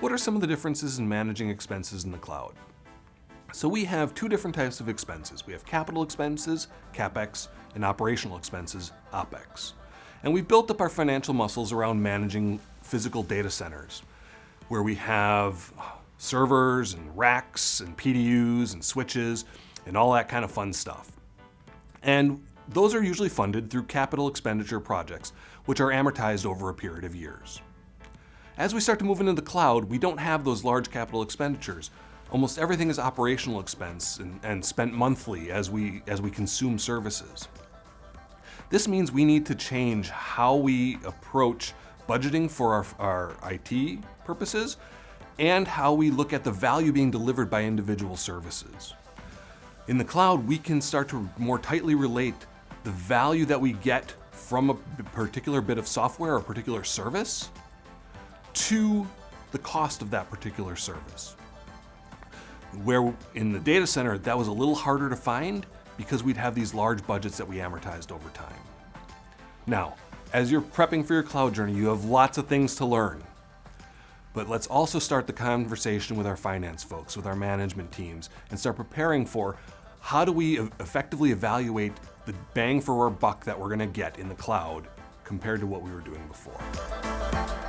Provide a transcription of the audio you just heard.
what are some of the differences in managing expenses in the cloud? So we have two different types of expenses. We have capital expenses, CapEx, and operational expenses, OpEx. And we've built up our financial muscles around managing physical data centers, where we have servers and racks and PDUs and switches and all that kind of fun stuff. And those are usually funded through capital expenditure projects, which are amortized over a period of years. As we start to move into the cloud, we don't have those large capital expenditures. Almost everything is operational expense and, and spent monthly as we, as we consume services. This means we need to change how we approach budgeting for our, our IT purposes and how we look at the value being delivered by individual services. In the cloud, we can start to more tightly relate the value that we get from a particular bit of software or particular service to the cost of that particular service. Where in the data center, that was a little harder to find because we'd have these large budgets that we amortized over time. Now, as you're prepping for your cloud journey, you have lots of things to learn. But let's also start the conversation with our finance folks, with our management teams, and start preparing for how do we effectively evaluate the bang for our buck that we're gonna get in the cloud compared to what we were doing before.